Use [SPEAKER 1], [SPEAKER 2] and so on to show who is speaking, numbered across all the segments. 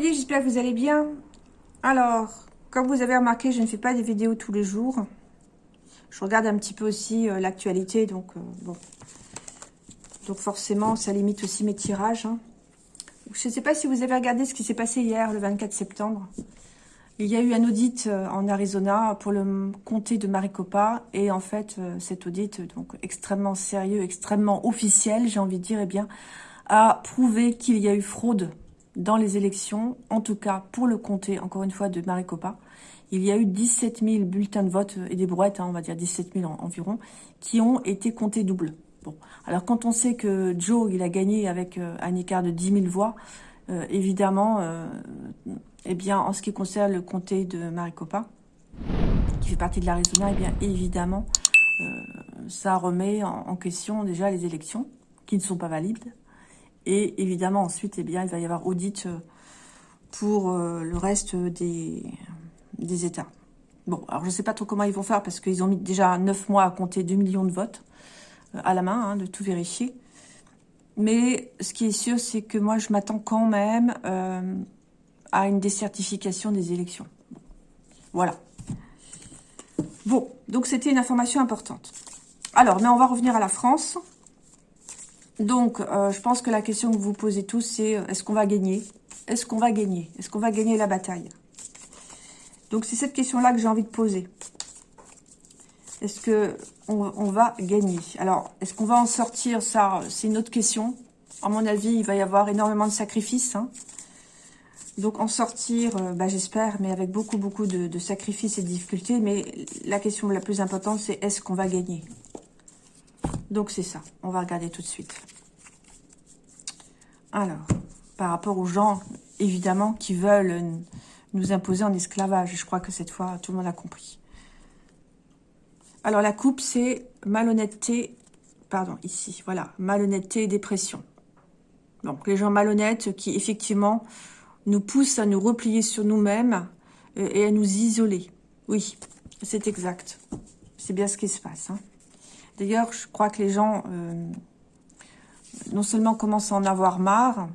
[SPEAKER 1] j'espère que vous allez bien. Alors, comme vous avez remarqué, je ne fais pas des vidéos tous les jours. Je regarde un petit peu aussi euh, l'actualité, donc euh, bon. Donc forcément, ça limite aussi mes tirages. Hein. Je ne sais pas si vous avez regardé ce qui s'est passé hier, le 24 septembre. Il y a eu un audit euh, en Arizona pour le comté de Maricopa. Et en fait, cet audit, donc extrêmement sérieux, extrêmement officiel, j'ai envie de dire, eh bien, a prouvé qu'il y a eu fraude dans les élections, en tout cas pour le comté, encore une fois, de Maricopa. Il y a eu 17 000 bulletins de vote et des brouettes, hein, on va dire 17 000 environ, qui ont été comptés double. Bon, alors quand on sait que Joe, il a gagné avec euh, un écart de 10 000 voix, euh, évidemment, euh, eh bien, en ce qui concerne le comté de Maricopa, qui fait partie de l'Arizona, eh bien, évidemment, ça remet en question déjà les élections, qui ne sont pas valides, et évidemment, ensuite, eh bien, il va y avoir audit euh, pour euh, le reste des, des États. Bon, alors je ne sais pas trop comment ils vont faire parce qu'ils ont mis déjà 9 mois à compter 2 millions de votes euh, à la main, hein, de tout vérifier. Mais ce qui est sûr, c'est que moi, je m'attends quand même à une décertification des élections. Voilà. Bon, donc c'était une information importante. Alors, mais on va revenir à la France. Donc, euh, je pense que la question que vous posez tous, c'est euh, est-ce qu'on va gagner? Est-ce qu'on va gagner? Est-ce qu'on va gagner la bataille? Donc, c'est cette question-là que j'ai envie de poser. Est-ce que on, va gagner? Alors, est-ce qu'on va en sortir? Ça, c'est une autre question. À mon avis, il va y avoir énormément de sacrifices. Hein. Donc, en sortir, euh, bah, j'espère, mais avec beaucoup, beaucoup de sacrifices et de difficultés. Mais la question la plus importante, c'est est-ce qu'on va gagner? Donc, c'est ça. On va regarder tout de suite. Alors, par rapport aux gens, évidemment, qui veulent nous imposer en esclavage. Je crois que cette fois, tout le monde a compris. Alors, la coupe, c'est malhonnêteté, pardon, ici, voilà, malhonnêteté et dépression. Donc, les gens malhonnêtes qui, effectivement, nous poussent à nous replier sur nous-mêmes euh, et à nous isoler. Oui, c'est exact. C'est bien ce qui se passe. Hein. D'ailleurs, je crois que les gens, euh, non seulement commencent à en avoir marre,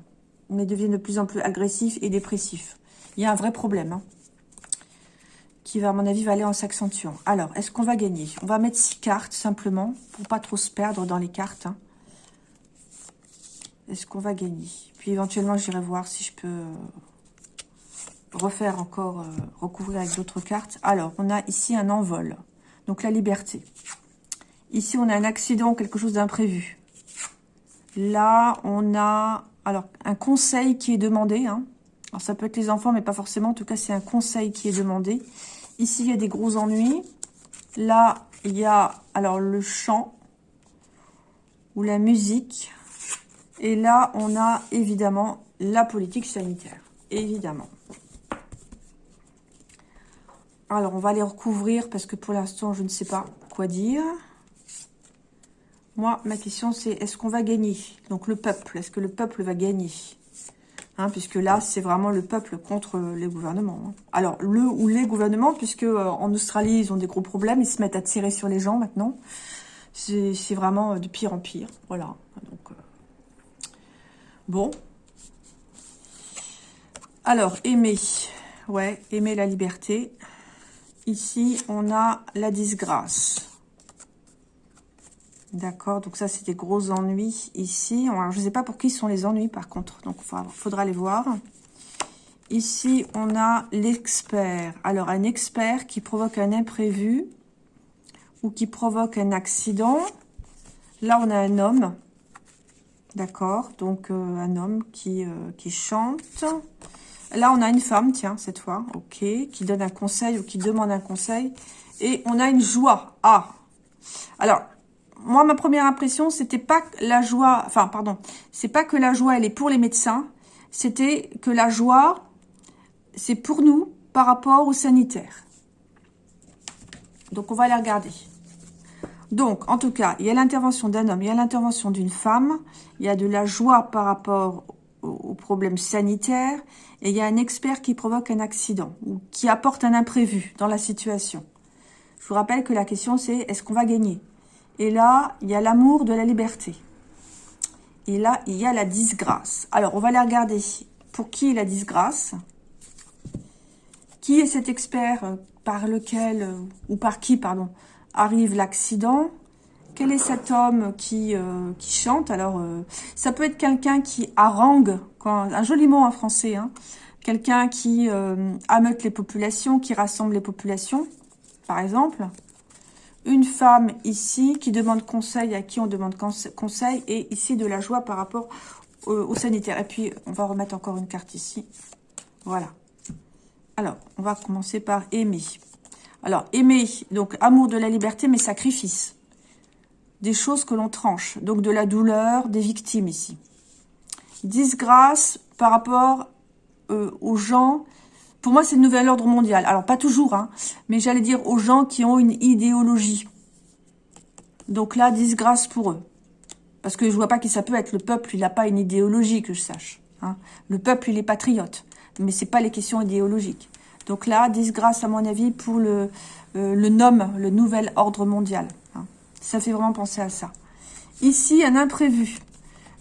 [SPEAKER 1] mais deviennent de plus en plus agressifs et dépressifs. Il y a un vrai problème, hein, qui va, à mon avis, va aller en s'accentuant. Alors, est-ce qu'on va gagner? On va mettre six cartes, simplement, pour pas trop se perdre dans les cartes. Hein. Est-ce qu'on va gagner? Puis, éventuellement, j'irai voir si je peux euh, refaire encore, euh, recouvrir avec d'autres cartes. Alors, on a ici un envol. Donc, la liberté. Ici, on a un accident, quelque chose d'imprévu. Là, on a alors un conseil qui est demandé. Hein. Alors, ça peut être les enfants, mais pas forcément. En tout cas, c'est un conseil qui est demandé. Ici, il y a des gros ennuis. Là, il y a alors le chant ou la musique. Et là, on a évidemment la politique sanitaire. Évidemment. Alors, on va les recouvrir parce que pour l'instant, je ne sais pas quoi dire. Moi, ma question, c'est est-ce qu'on va gagner? Donc, le peuple, est-ce que le peuple va gagner? Hein, Puisque là, c'est vraiment le peuple contre les gouvernements. Hein. Alors, le ou les gouvernements, puisque euh, en Australie, ils ont des gros problèmes, ils se mettent à tirer sur les gens maintenant. C'est vraiment euh, de pire en pire. Voilà. Euh, Bon. Alors, aimer. Ouais, aimer la liberté. Ici, on a la disgrâce. D'accord, donc ça, c'est des gros ennuis ici. Alors, je ne sais pas pour qui sont les ennuis, par contre. Donc, il faudra les voir. Ici, on a l'expert. Alors, un expert qui provoque un imprévu ou qui provoque un accident. Là, on a un homme. D'accord, donc euh, un homme qui, euh, qui chante. Là, on a une femme, tiens, cette fois, ok, qui donne un conseil ou qui demande un conseil. Et on a une joie. Ah, alors, moi, ma première impression, c'était pas la joie, enfin, pardon, c'est pas que la joie, elle est pour les médecins, c'était que la joie, c'est pour nous par rapport aux sanitaires. Donc, on va aller regarder. Donc, en tout cas, il y a l'intervention d'un homme, il y a l'intervention d'une femme, il y a de la joie par rapport aux problèmes sanitaires, et il y a un expert qui provoque un accident, ou qui apporte un imprévu dans la situation. Je vous rappelle que la question, c'est est-ce qu'on va gagner? Et là, il y a l'amour de la liberté. Et là, il y a la disgrâce. Alors, on va les regarder pour qui est la disgrâce Qui est cet expert euh, par lequel, euh, ou par qui, pardon, arrive l'accident? Quel est cet homme qui, euh, chante? Alors, ça peut être quelqu'un qui harangue, un joli mot en français, hein, quelqu'un qui ameute les populations, qui rassemble les populations, par exemple. Une femme ici qui demande conseil, à qui on demande conseil, et ici de la joie par rapport au, sanitaire. Et puis, on va remettre encore une carte ici. Voilà. Alors, on va commencer par aimer. Alors, aimer, donc amour de la liberté, mais sacrifice. Des choses que l'on tranche. Donc, de la douleur, des victimes ici. Disgrâce par rapport euh, aux gens. Pour moi, c'est le nouvel ordre mondial. Alors, pas toujours, hein, mais j'allais dire aux gens qui ont une idéologie. Donc là, disgrâce pour eux. Parce que je vois pas qui ça peut être. Le peuple, il n'a pas une idéologie, que je sache. Hein. Le peuple, il est patriote. Mais c'est pas les questions idéologiques. Donc là, disgrâce, à mon avis, pour le, euh, le nom, le nouvel ordre mondial. Hein. Ça fait vraiment penser à ça. Ici, un imprévu.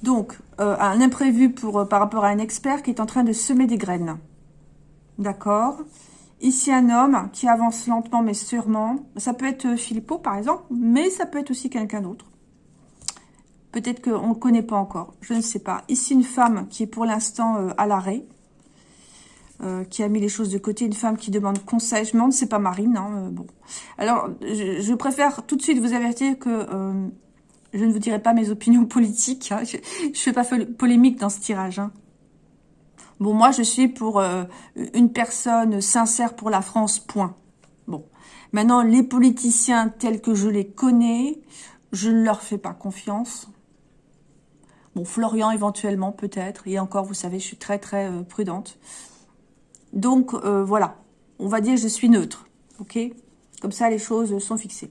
[SPEAKER 1] Donc, euh, un imprévu pour, euh, par rapport à un expert qui est en train de semer des graines. D'accord Ici, un homme qui avance lentement mais sûrement. Ça peut être Philippot, par exemple, mais ça peut être aussi quelqu'un d'autre. Peut-être qu'on ne le connaît pas encore, je ne sais pas. Ici, une femme qui est pour l'instant euh, à l'arrêt, euh, qui a mis les choses de côté. Une femme qui demande conseil. Je me demande, c'est pas Marine. Hein, euh, bon. Alors, je, préfère tout de suite vous avertir que je ne vous dirai pas mes opinions politiques. Hein. Je ne fais pas polémique dans ce tirage. Hein. Bon, moi, je suis pour une personne sincère pour la France, point. Bon. Maintenant, les politiciens tels que je les connais, je ne leur fais pas confiance. Bon, Florian éventuellement, peut-être. Et encore, vous savez, je suis très, très euh, prudente. Donc, euh, voilà. On va dire je suis neutre. OK? Comme ça, les choses sont fixées.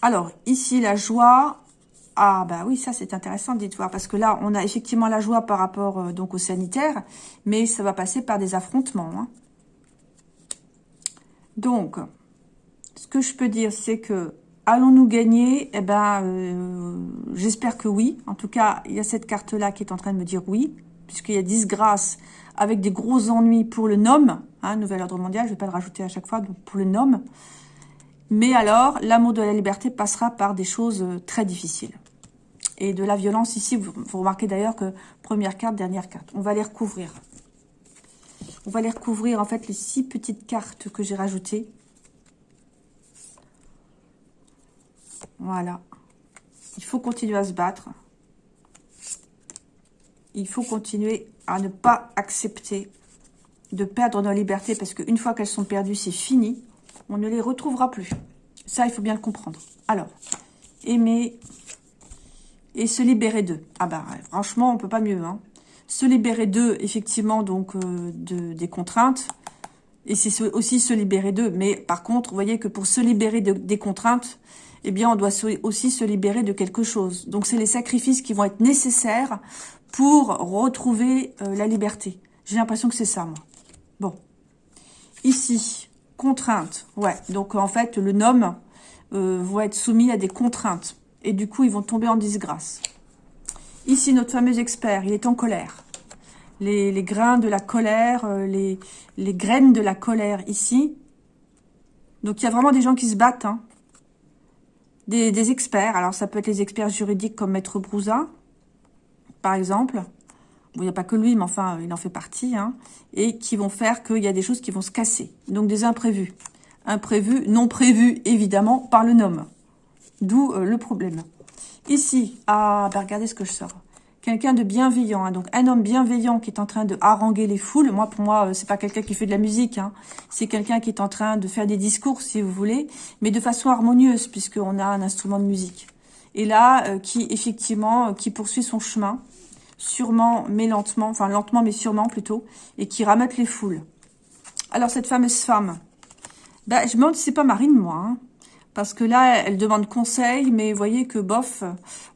[SPEAKER 1] Alors, ici, la joie. Ah, bah oui, ça, c'est intéressant dites voir. Parce que là, on a effectivement la joie par rapport euh, donc au sanitaire. Mais ça va passer par des affrontements. Hein. Donc, ce que je peux dire, c'est que Allons-nous gagner? Eh ben, euh, j'espère que oui. En tout cas, il y a cette carte-là qui est en train de me dire oui, puisqu'il y a disgrâce avec des gros ennuis pour le nom, hein, nouvel ordre mondial, je ne vais pas le rajouter à chaque fois, donc pour le nom. Mais alors, l'amour de la liberté passera par des choses euh, très difficiles. Et de la violence ici, vous, remarquez d'ailleurs que première carte, dernière carte. On va les recouvrir. On va les recouvrir, en fait, les six petites cartes que j'ai rajoutées. Voilà. Il faut continuer à se battre. Il faut continuer à ne pas accepter de perdre nos libertés parce qu'une fois qu'elles sont perdues, c'est fini. On ne les retrouvera plus. Ça, il faut bien le comprendre. Alors, aimer et se libérer d'eux. Ah bah, franchement, on peut pas mieux. Hein. Se libérer d'eux, effectivement, donc euh, de, des contraintes. Et c'est aussi se libérer d'eux. Mais par contre, vous voyez que pour se libérer des contraintes, eh bien, on doit aussi se libérer de quelque chose. Donc, c'est les sacrifices qui vont être nécessaires pour retrouver euh, la liberté. J'ai l'impression que c'est ça, moi. Bon. Ici, contraintes. Ouais, donc en fait, le nom euh, va être soumis à des contraintes. Et du coup, ils vont tomber en disgrâce. Ici, notre fameux expert, il est en colère. Les, grains de la colère, euh, les, graines de la colère ici. Donc, il y a vraiment des gens qui se battent. Hein des, experts. Alors, ça peut être les experts juridiques comme Maître Brouza, par exemple. Bon, il n'y a pas que lui, mais enfin, il en fait partie. Hein, et qui vont faire qu'il y a des choses qui vont se casser. Donc, des imprévus. Imprévus, non prévus, évidemment, par le nom. D'où euh, le problème. Ici, ah, bah regardez ce que je sors quelqu'un de bienveillant, hein. donc un homme bienveillant qui est en train de haranguer les foules. Moi, pour moi, euh, c'est pas quelqu'un qui fait de la musique, hein. c'est quelqu'un qui est en train de faire des discours, si vous voulez, mais de façon harmonieuse, puisqu'on a un instrument de musique. Et là, euh, qui effectivement, qui poursuit son chemin, sûrement, mais lentement, enfin lentement, mais sûrement plutôt, et qui ramène les foules. Alors, cette fameuse femme, bah, je me demande si c'est pas Marine, moi, hein. Parce que là, elle demande conseil, mais vous voyez que bof.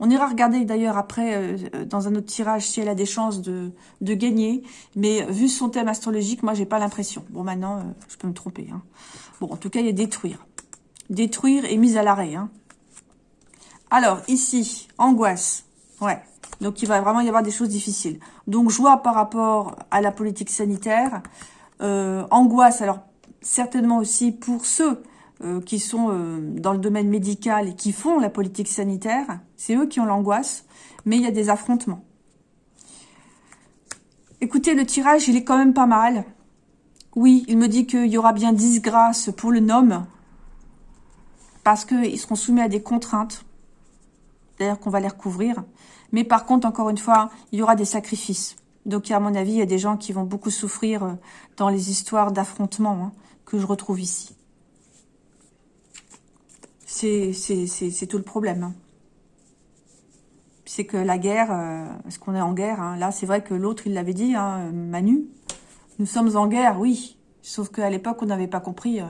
[SPEAKER 1] On ira regarder d'ailleurs après, euh, dans un autre tirage, si elle a des chances de, de gagner. Mais vu son thème astrologique, moi, j'ai pas l'impression. Bon, maintenant, euh, je peux me tromper. Hein. Bon, en tout cas, il y a détruire. Détruire et mise à l'arrêt. Hein. Alors, ici, angoisse. Ouais. Donc, il va vraiment y avoir des choses difficiles. Donc, joie par rapport à la politique sanitaire. Euh, angoisse, alors certainement aussi pour ceux euh, qui sont euh, dans le domaine médical et qui font la politique sanitaire. C'est eux qui ont l'angoisse, mais il y a des affrontements. Écoutez, le tirage, il est quand même pas mal. Oui, il me dit qu'il y aura bien disgrâce pour le nom, parce qu'ils seront soumis à des contraintes. D'ailleurs, qu'on va les recouvrir. Mais par contre, encore une fois, il y aura des sacrifices. Donc, à mon avis, il y a des gens qui vont beaucoup souffrir euh, dans les histoires d'affrontements hein, que je retrouve ici. C'est tout le problème. Hein. C'est que la guerre, euh, est-ce qu'on est en guerre hein. Là, c'est vrai que l'autre, il l'avait dit, Manu. Nous sommes en guerre, oui. Sauf qu'à l'époque, on n'avait pas compris euh,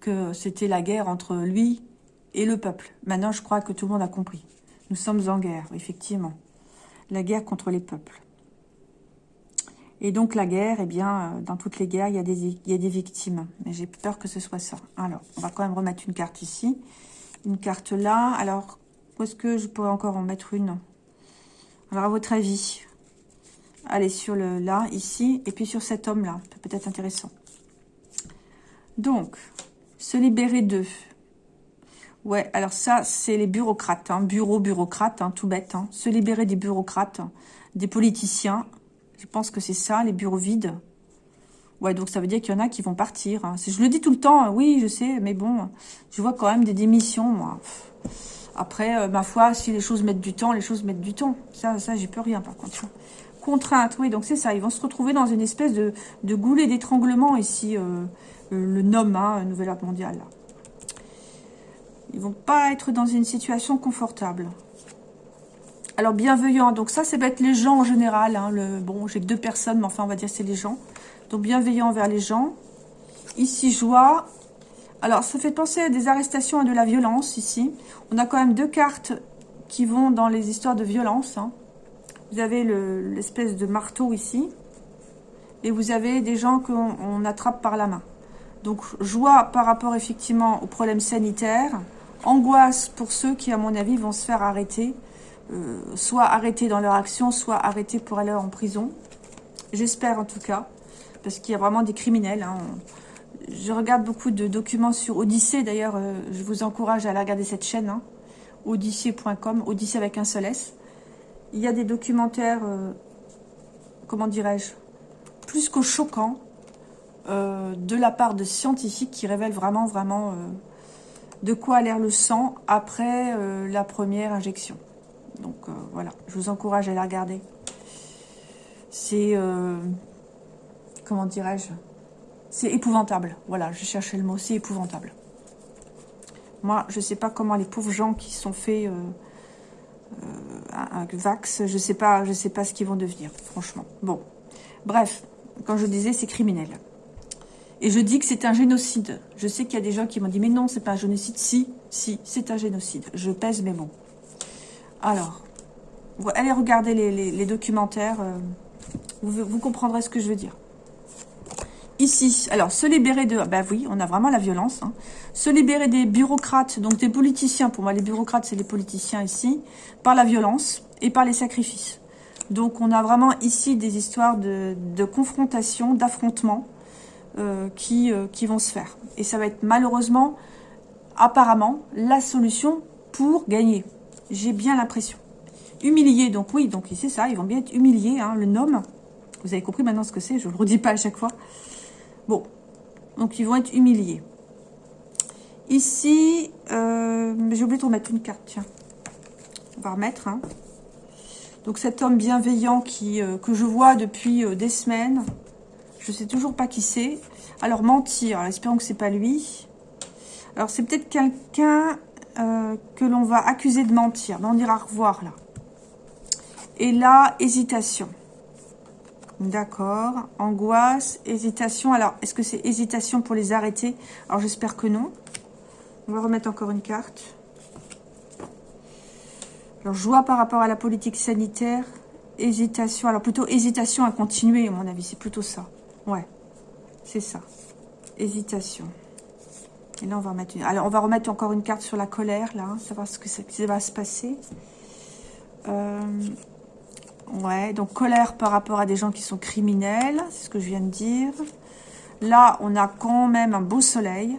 [SPEAKER 1] que c'était la guerre entre lui et le peuple. Maintenant, je crois que tout le monde a compris. Nous sommes en guerre, effectivement. La guerre contre les peuples. Et donc la guerre, eh bien, euh, dans toutes les guerres, il y a des, il y a des victimes. Mais j'ai peur que ce soit ça. Alors, on va quand même remettre une carte ici. Une carte là. Alors, où est-ce que je pourrais encore en mettre une? Alors, à votre avis Allez, sur le là, ici, et puis sur cet homme-là. Peut-être intéressant. Donc, se libérer d'eux. Ouais, alors ça, c'est les bureaucrates. Hein, bureau, bureaucrate, hein, tout bête. Hein. Se libérer des bureaucrates, des politiciens, je pense que c'est ça, les bureaux vides? Ouais, donc ça veut dire qu'il y en a qui vont partir. Hein. Je le dis tout le temps, hein, oui, je sais, mais bon, je vois quand même des démissions, moi. Après, euh, ma foi, si les choses mettent du temps, les choses mettent du temps. Ça, ça j'y peux rien, par contre. Contrainte, oui, donc c'est ça. Ils vont se retrouver dans une espèce de, goulet d'étranglement ici, euh, le nom, hein, Nouvel Ordre Mondial. Là. Ils vont pas être dans une situation confortable. Alors, bienveillant, donc ça, c'est être les gens en général. Hein, le, bon, j'ai que deux personnes, mais enfin, on va dire c'est les gens. Donc, bienveillant envers les gens. Ici, joie. Alors, ça fait penser à des arrestations et de la violence, ici. On a quand même deux cartes qui vont dans les histoires de violence. Hein. Vous avez l'espèce de marteau ici. Et vous avez des gens qu'on attrape par la main. Donc, joie par rapport, effectivement, aux problèmes sanitaires. Angoisse pour ceux qui, à mon avis, vont se faire arrêter euh, soit arrêtés dans leur action, soit arrêtés pour aller en prison. J'espère en tout cas, parce qu'il y a vraiment des criminels. Hein. Je regarde beaucoup de documents sur Odyssée, d'ailleurs, euh, je vous encourage à aller regarder cette chaîne, hein. odyssée.com, Odyssée avec un seul S. Il y a des documentaires, euh, comment dirais-je, plus qu'au choquant, de la part de scientifiques qui révèlent vraiment, vraiment de quoi a l'air le sang après la première injection. Donc euh, voilà, je vous encourage à la regarder. C'est, euh, comment dirais-je? C'est épouvantable. Voilà, je cherchais le mot, c'est épouvantable. Moi, je ne sais pas comment les pauvres gens qui sont faits euh, un, vax, je ne sais, pas, je sais pas ce qu'ils vont devenir, franchement. Bon, bref, quand je disais, c'est criminel. Et je dis que c'est un génocide. Je sais qu'il y a des gens qui m'ont dit, mais non, c'est pas un génocide. Si, si, c'est un génocide. Je pèse mes mots. Alors, allez regarder les, documentaires. Euh, vous, comprendrez ce que je veux dire. Ici, alors, se libérer de... Ben oui, on a vraiment la violence. Hein. Se libérer des bureaucrates, donc des politiciens. Pour moi, les bureaucrates, c'est les politiciens ici. Par la violence et par les sacrifices. Donc, on a vraiment ici des histoires de, confrontation, d'affrontement euh, qui, euh, qui vont se faire. Et ça va être malheureusement, apparemment, la solution pour gagner. J'ai bien l'impression. Humilié, donc oui, donc c'est ça, ils vont bien être humiliés, hein, le nom. Vous avez compris maintenant ce que c'est, je ne le redis pas à chaque fois. Bon, donc ils vont être humiliés. Ici, euh, j'ai oublié de remettre une carte, tiens. On va remettre. Hein. Donc cet homme bienveillant qui, euh, que je vois depuis euh, des semaines, je ne sais toujours pas qui c'est. Alors mentir, alors, espérons que c'est pas lui. Alors c'est peut-être quelqu'un euh, que l'on va accuser de mentir. on ira revoir là. Et là, hésitation. D'accord. Angoisse, hésitation. Alors, est-ce que c'est hésitation pour les arrêter? Alors, j'espère que non. On va remettre encore une carte. Alors, joie par rapport à la politique sanitaire. Hésitation. Alors, plutôt hésitation à continuer, à mon avis. C'est plutôt ça. Ouais, c'est ça. Hésitation. Et là, on va remettre Alors, on va remettre encore une carte sur la colère, là, hein, savoir ce que ça va se passer. Euh, Ouais, donc colère par rapport à des gens qui sont criminels, c'est ce que je viens de dire. Là, on a quand même un beau soleil.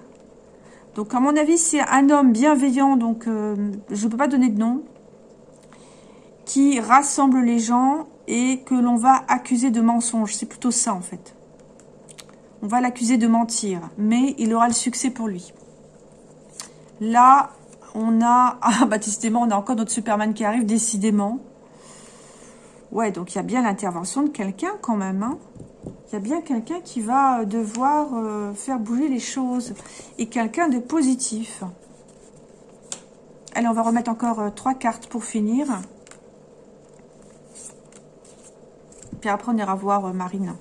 [SPEAKER 1] Donc, à mon avis, c'est un homme bienveillant, donc euh, je ne peux pas donner de nom, qui rassemble les gens et que l'on va accuser de mensonge. C'est plutôt ça, en fait. On va l'accuser de mentir, mais il aura le succès pour lui. Là, on a... Ah, bah, décidément, on a encore notre Superman qui arrive, décidément. Ouais, donc il y a bien l'intervention de quelqu'un quand même. Hein. Il y a bien quelqu'un qui va euh, devoir euh, faire bouger les choses. Et quelqu'un de positif. Allez, on va remettre encore euh, trois cartes pour finir. Puis après, on ira voir Marine.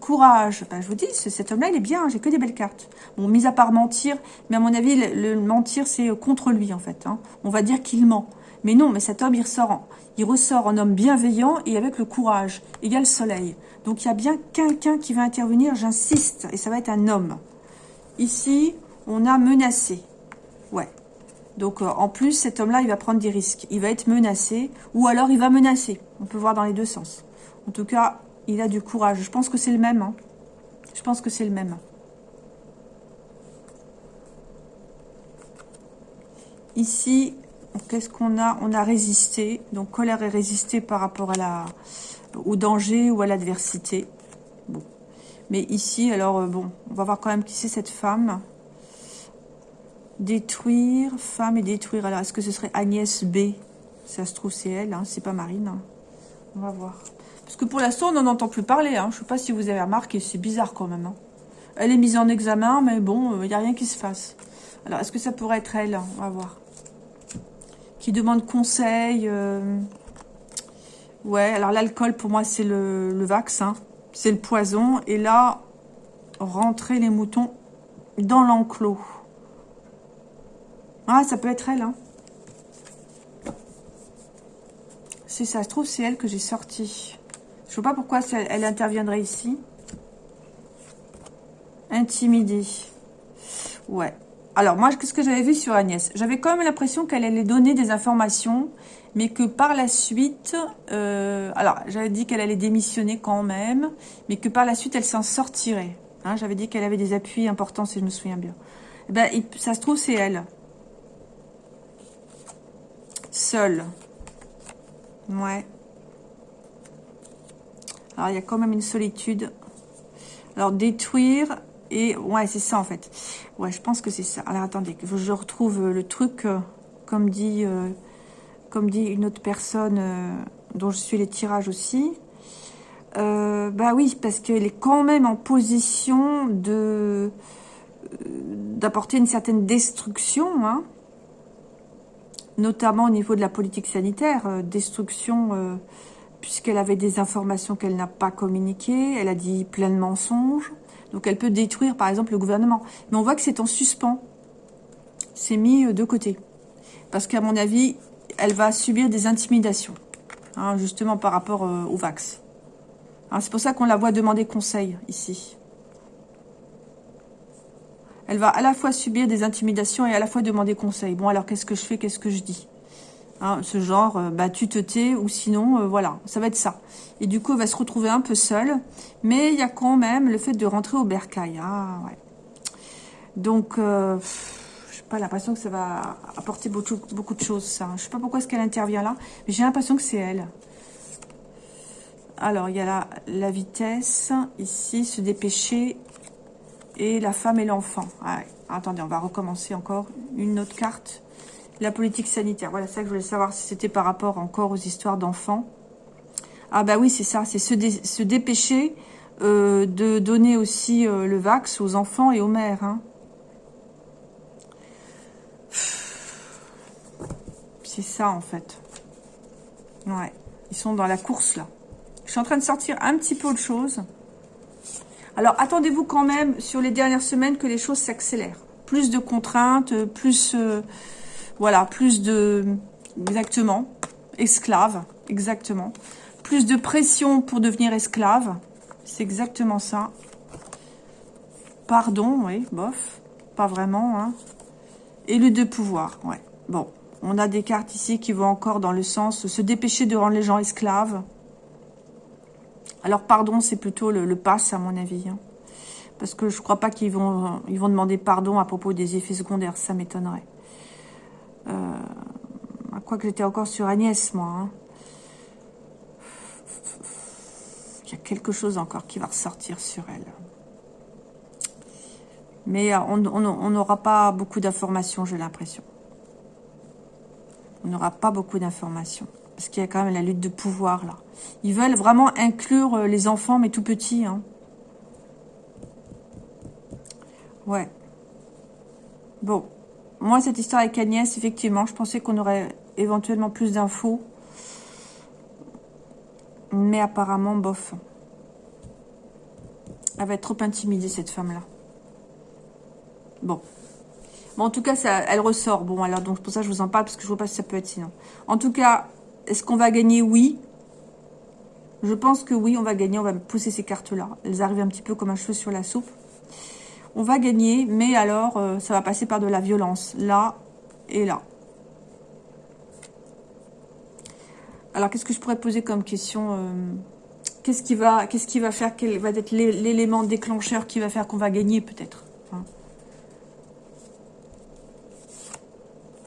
[SPEAKER 1] Courage. Ben, je vous dis, cet homme-là, il est bien. J'ai que des belles cartes. Bon, mis à part mentir. Mais à mon avis, le, mentir, c'est contre lui, en fait. Hein. On va dire qu'il ment. Mais non, mais cet homme, il ressort en, il ressort en homme bienveillant et avec le courage, égal soleil. Donc il y a bien quelqu'un qui va intervenir, j'insiste, et ça va être un homme. Ici, on a menacé. Ouais. Donc euh, en plus, cet homme-là, il va prendre des risques. Il va être menacé, ou alors il va menacer. On peut voir dans les deux sens. En tout cas, il a du courage. Je pense que c'est le même. Hein. Je pense que c'est le même. Ici, Qu'est-ce qu'on a? On a résisté. Donc, colère et résisté par rapport à la, au danger ou à l'adversité. Bon. Mais ici, alors, euh, bon, on va voir quand même qui c'est cette femme. Détruire, femme et détruire. Alors, est-ce que ce serait Agnès B? Ça se trouve, c'est elle, hein, c'est pas Marine. Hein. On va voir. Parce que pour l'instant, on n'en entend plus parler. Hein. Je ne sais pas si vous avez remarqué, c'est bizarre quand même. Hein. Elle est mise en examen, mais bon, il euh, n'y a rien qui se fasse. Alors, est-ce que ça pourrait être elle On va voir qui demande conseil. Euh, ouais, alors l'alcool, pour moi, c'est le, vaccin. C'est le poison. Et là, rentrer les moutons dans l'enclos. Ah, ça peut être elle, hein. Si ça se trouve, c'est elle que j'ai sorti. Je ne sais pas pourquoi elle, elle interviendrait ici. Intimidée. Ouais. Alors, moi, qu'est-ce que j'avais vu sur Agnès? J'avais quand même l'impression qu'elle allait donner des informations, mais que par la suite... Euh, alors, j'avais dit qu'elle allait démissionner quand même, mais que par la suite, elle s'en sortirait. Hein, j'avais dit qu'elle avait des appuis importants, si je me souviens bien. Eh ben, ça se trouve, c'est elle. Seule. Ouais. Alors, il y a quand même une solitude. Alors, détruire, et ouais, c'est ça en fait. Ouais, je pense que c'est ça. Alors attendez, je retrouve le truc, euh, comme dit, euh, comme dit une autre personne euh, dont je suis les tirages aussi. bah oui, parce qu'elle est quand même en position de d'apporter une certaine destruction, hein, notamment au niveau de la politique sanitaire, destruction puisqu'elle avait des informations qu'elle n'a pas communiquées, elle a dit plein de mensonges, donc elle peut détruire par exemple le gouvernement. Mais on voit que c'est en suspens. C'est mis euh, de côté. Parce qu'à mon avis, elle va subir des intimidations. Hein, justement par rapport euh, au Vax. Hein, c'est pour ça qu'on la voit demander conseil ici. Elle va à la fois subir des intimidations et à la fois demander conseil. Bon alors qu'est-ce que je fais, qu'est-ce que je dis? Hein, ce genre, euh, bah, tu te tais, ou sinon, euh, voilà, ça va être ça. Et du coup, elle va se retrouver un peu seule, mais il y a quand même le fait de rentrer au bercail. Ouais. Donc, euh, je n'ai pas l'impression que ça va apporter beaucoup, beaucoup de choses, ça. Je sais pas pourquoi est-ce qu'elle intervient là, mais j'ai l'impression que c'est elle. Alors, il y a la, la vitesse, ici, se dépêcher, et la femme et l'enfant. Attendez, on va recommencer encore une autre carte la politique sanitaire. Voilà, ça que je voulais savoir si c'était par rapport encore aux histoires d'enfants. Ah bah oui, c'est ça, c'est se, dépêcher euh, de donner aussi euh, le vax aux enfants et aux mères. Hein. C'est ça en fait. Ouais, ils sont dans la course là. Je suis en train de sortir un petit peu autre chose. Alors attendez-vous quand même sur les dernières semaines que les choses s'accélèrent. Plus de contraintes, plus... Euh, voilà, plus de... Exactement. Esclave. Exactement. Plus de pression pour devenir esclave. C'est exactement ça. Pardon, oui, bof. Pas vraiment, hein. Et le de pouvoir, ouais. Bon. On a des cartes ici qui vont encore dans le sens se dépêcher de rendre les gens esclaves. Alors, pardon, c'est plutôt le, le pass, à mon avis. Hein. Parce que je crois pas qu'ils vont, ils vont demander pardon à propos des effets secondaires. Ça m'étonnerait. Euh, quoi que j'étais encore sur Agnès, moi. Hein. Il y a quelque chose encore qui va ressortir sur elle. Mais euh, on n'aura pas beaucoup d'informations, j'ai l'impression. On n'aura pas beaucoup d'informations. Parce qu'il y a quand même la lutte de pouvoir, là. Ils veulent vraiment inclure euh, les enfants, mais tout petits. Hein. Ouais. Bon. Moi, cette histoire avec Agnès, effectivement, je pensais qu'on aurait éventuellement plus d'infos. Mais apparemment, bof. Elle va être trop intimidée, cette femme-là. Bon. Bon, en tout cas, elle ressort. Bon, alors, donc, pour ça, je vous en parle, parce que je vois pas si ça peut être sinon. En tout cas, est-ce qu'on va gagner? Oui. Je pense que oui, on va gagner. On va pousser ces cartes-là. Elles arrivent un petit peu comme un cheveu sur la soupe. On va gagner, mais alors, euh, ça va passer par de la violence. Là et là. Alors, qu'est-ce que je pourrais poser comme question euh, Qu'est-ce qui va, faire Quel va être l'élément déclencheur qui va faire qu'on va gagner, peut-être hein?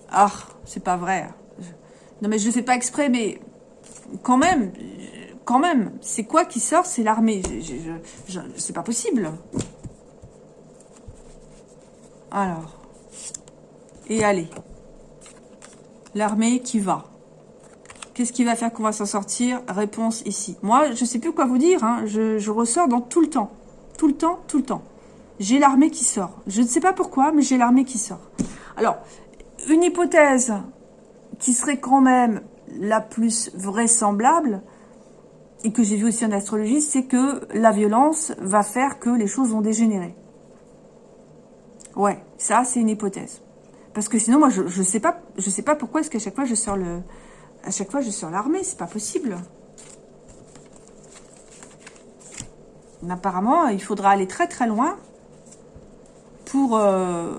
[SPEAKER 1] Ah, c'est pas vrai. Non, mais je le fais pas exprès, mais quand même, quand même, c'est quoi qui sort? C'est l'armée. C'est pas possible. Alors. Et allez. L'armée qui va. Qu'est-ce qui va faire qu'on va s'en sortir? Réponse ici. Moi, je ne sais plus quoi vous dire. Hein. Je, ressors dans tout le temps. Tout le temps, tout le temps. J'ai l'armée qui sort. Je ne sais pas pourquoi, mais j'ai l'armée qui sort. Alors, une hypothèse qui serait quand même la plus vraisemblable, et que j'ai vu aussi en astrologie, c'est que la violence va faire que les choses vont dégénérer. Ouais, ça, c'est une hypothèse. Parce que sinon, moi, je ne sais pas je sais pas pourquoi est-ce qu'à chaque fois, je sors le, à chaque fois, je sors l'armée. C'est pas possible. apparemment, il faudra aller très très loin pour, euh,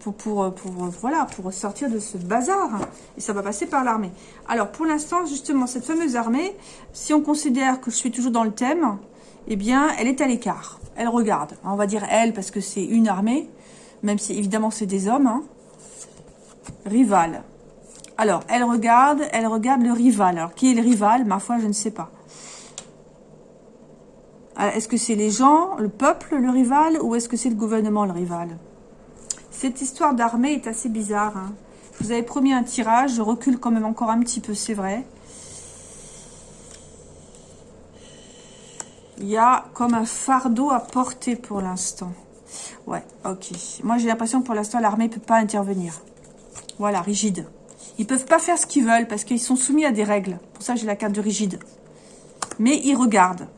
[SPEAKER 1] pour, pour, pour, voilà, pour sortir de ce bazar. Et ça va passer par l'armée. Alors, pour l'instant, justement, cette fameuse armée, si on considère que je suis toujours dans le thème, eh bien, elle est à l'écart. Elle regarde. On va dire elle, parce que c'est une armée, même si, évidemment, c'est des hommes. Hein. Rival. Alors, elle regarde, elle regarde le rival. Alors, qui est le rival? Ma foi, je ne sais pas. Euh, est-ce que c'est les gens, le peuple, le rival, ou est-ce que c'est le gouvernement, le rival? Cette histoire d'armée est assez bizarre. Hein. Je vous avais promis un tirage, je recule quand même encore un petit peu, c'est vrai. Il y a comme un fardeau à porter pour l'instant. Ouais, ok. Moi, j'ai l'impression que pour l'instant, l'armée ne peut pas intervenir. Voilà, rigide. Ils peuvent pas faire ce qu'ils veulent parce qu'ils sont soumis à des règles. Pour ça, j'ai la carte de rigide. Mais ils regardent.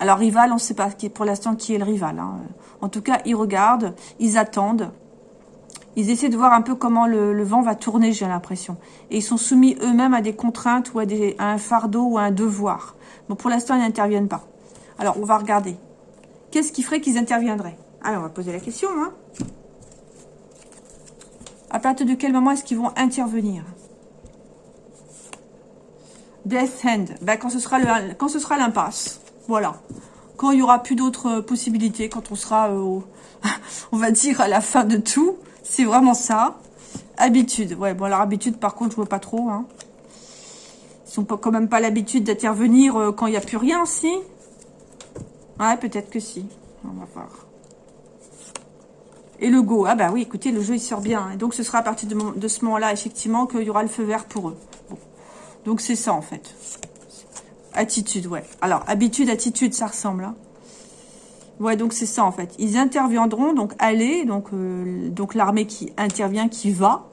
[SPEAKER 1] Alors, rival, on ne sait pas pour l'instant qui est le rival. Hein. En tout cas, ils regardent, ils attendent. Ils essaient de voir un peu comment le, vent va tourner, j'ai l'impression. Et ils sont soumis eux-mêmes à des contraintes ou à, à, un fardeau ou à un devoir. Bon, pour l'instant, ils n'interviennent pas. Alors, on va regarder. Qu'est-ce qui ferait qu'ils interviendraient? Alors, on va poser la question. Hein. À partir de quel moment est-ce qu'ils vont intervenir? Death Hand. Ben, quand ce sera l'impasse. Voilà. Quand il n'y aura plus d'autres possibilités, quand on sera, euh, on va dire, à la fin de tout. C'est vraiment ça. Habitude. Ouais, bon, alors habitude, par contre, je vois pas trop. Hein. Ils n'ont quand même pas l'habitude d'intervenir euh, quand il n'y a plus rien, si? Ouais, peut-être que si. On va voir. Et le go, ah bah oui, écoutez, le jeu il sort bien. Donc ce sera à partir de, ce moment-là, effectivement, qu'il y aura le feu vert pour eux. Donc c'est ça en fait. Attitude, ouais. Alors, habitude, attitude, ça ressemble. Hein. Ouais, donc c'est ça en fait. Ils interviendront, donc aller, donc, euh, donc l'armée qui intervient, qui va,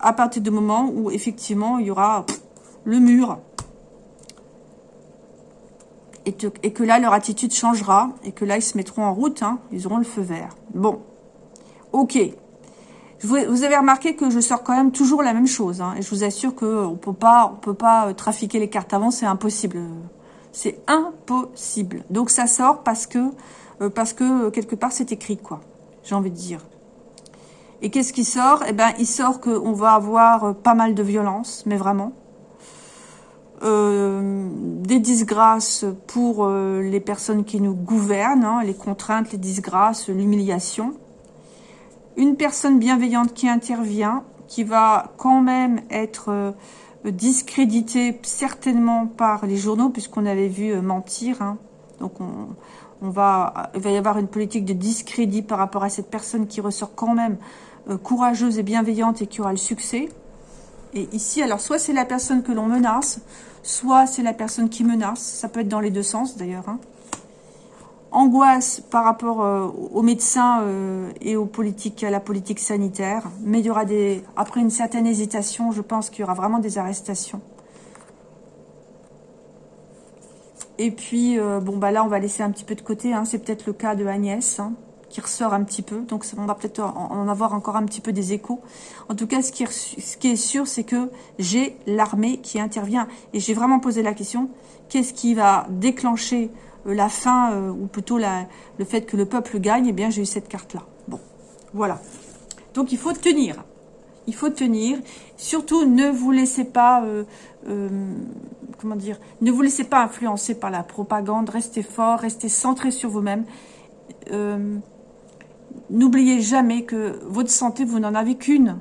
[SPEAKER 1] à partir du moment où effectivement il y aura le mur, et, que là, leur attitude changera, et que là, ils se mettront en route, hein. ils auront le feu vert. Bon, ok. Vous, avez remarqué que je sors quand même toujours la même chose, hein, et je vous assure qu'on peut pas, on peut pas euh, trafiquer les cartes avant, c'est impossible. C'est impossible. Donc ça sort parce que, euh, parce que euh, quelque part c'est écrit, quoi. J'ai envie de dire. Et qu'est-ce qui sort? Eh ben, il sort qu'on va avoir pas mal de violence, mais vraiment. Euh, des disgrâces pour euh, les personnes qui nous gouvernent, hein, les contraintes, les disgrâces, l'humiliation. Une personne bienveillante qui intervient, qui va quand même être euh, discréditée certainement par les journaux, puisqu'on avait vu mentir. Hein. Donc on, va, il va y avoir une politique de discrédit par rapport à cette personne qui ressort quand même courageuse et bienveillante et qui aura le succès. Et ici, alors soit c'est la personne que l'on menace, soit c'est la personne qui menace. Ça peut être dans les deux sens d'ailleurs. Hein. Angoisse par rapport euh, aux médecins euh, et aux politiques, à la politique sanitaire. Mais il y aura des, après une certaine hésitation, je pense qu'il y aura vraiment des arrestations. Et puis, euh, bon, bah là, on va laisser un petit peu de côté. Hein. C'est peut-être le cas de Agnès. Hein qui ressort un petit peu. Donc on va peut-être en avoir encore un petit peu des échos. En tout cas, ce qui est, sûr, c'est que j'ai l'armée qui intervient. Et j'ai vraiment posé la question, qu'est-ce qui va déclencher euh, la fin, euh, ou plutôt la, le fait que le peuple gagne? Eh bien, j'ai eu cette carte-là. Bon, voilà. Donc il faut tenir. Il faut tenir. Surtout, ne vous laissez pas... Euh, comment dire Ne vous laissez pas influencer par la propagande. Restez fort, restez centré sur vous-même. N'oubliez jamais que votre santé, vous n'en avez qu'une.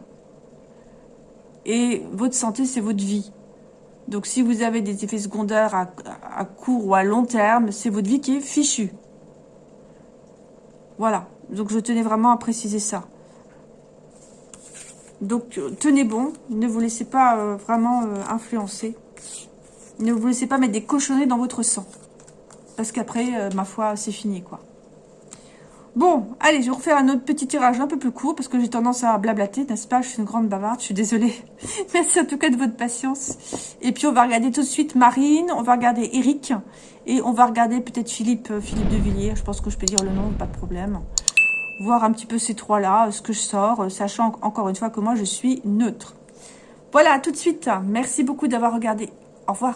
[SPEAKER 1] Et votre santé, c'est votre vie. Donc si vous avez des effets secondaires à, court ou à long terme, c'est votre vie qui est fichue. Voilà. Donc je tenais vraiment à préciser ça. Donc tenez bon, ne vous laissez pas euh, vraiment euh, influencer. Ne vous laissez pas mettre des cochonnets dans votre sang. Parce qu'après, euh, ma foi, c'est fini quoi. Bon, allez, je vais refaire un autre petit tirage un peu plus court parce que j'ai tendance à blablater, n'est-ce pas? Je suis une grande bavarde, je suis désolée. Merci en tout cas de votre patience. Et puis on va regarder tout de suite Marine, on va regarder Eric et on va regarder peut-être Philippe, euh, Philippe de Villiers. Je pense que je peux dire le nom, pas de problème. Voir un petit peu ces trois-là, ce que je sors, euh, sachant encore une fois que moi je suis neutre. Voilà, tout de suite. Merci beaucoup d'avoir regardé. Au revoir.